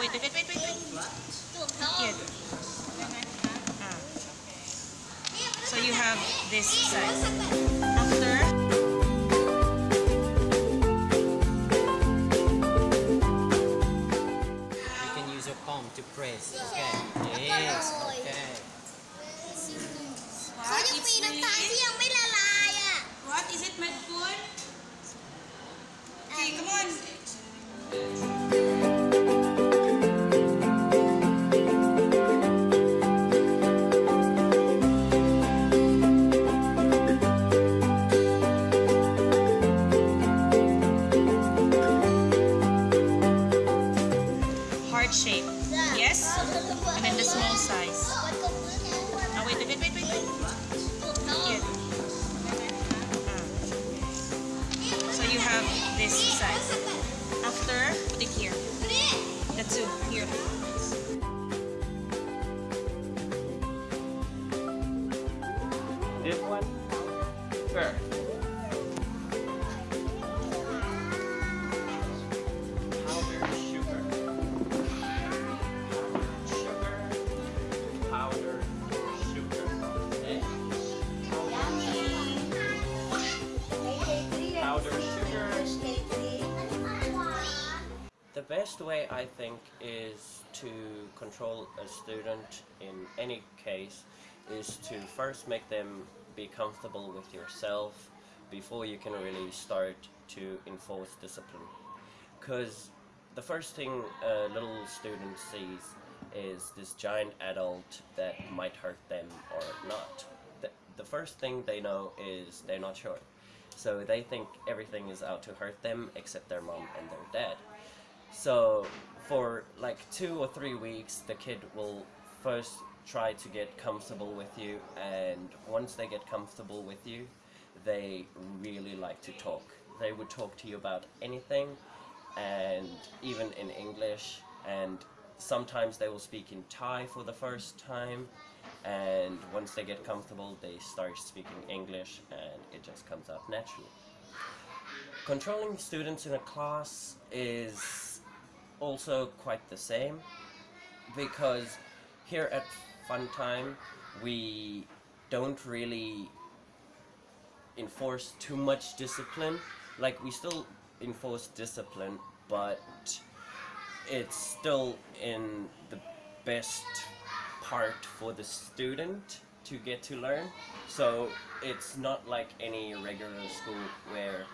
wait, wait, wait, wait, wait. Ah. So you have this side. After. to press. Okay. Yes. Okay. Ah, เขายังมีน้ำตาลที่ยังไม่ละลายอ่ะ What is it made for? Okay, come on. Heart shape. Yes? And then the small size. Oh, wait, wait, wait, wait. Ah. So you have this size. After, put it here. The two, here. This one first. Best way I think is to control a student in any case is to first make them be comfortable with yourself before you can really start to enforce discipline. Because the first thing a little student sees is this giant adult that might hurt them or not. The, the first thing they know is they're not sure. So they think everything is out to hurt them except their mom and their dad. So for like two or three weeks, the kid will first try to get comfortable with you, and once they get comfortable with you, they really like to talk. They would talk to you about anything, and even in English, and sometimes they will speak in Thai for the first time, and once they get comfortable, they start speaking English, and it just comes out naturally. Controlling students in a class is also quite the same because here at Fun Time we don't really enforce too much discipline. Like we still enforce discipline, but it's still in the best part for the student to get to learn. So it's not like any regular school where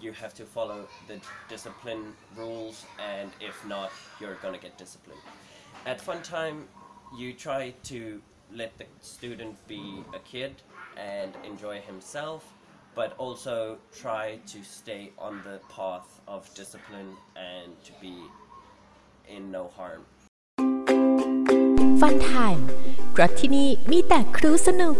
you have to follow the discipline rules and if not you're gonna get disciplined. At fun time you try to let the student be a kid and enjoy himself but also try to stay on the path of discipline and to be in no harm. ฟันไทม์เพราะที่นี่มีแต่ครูสนุก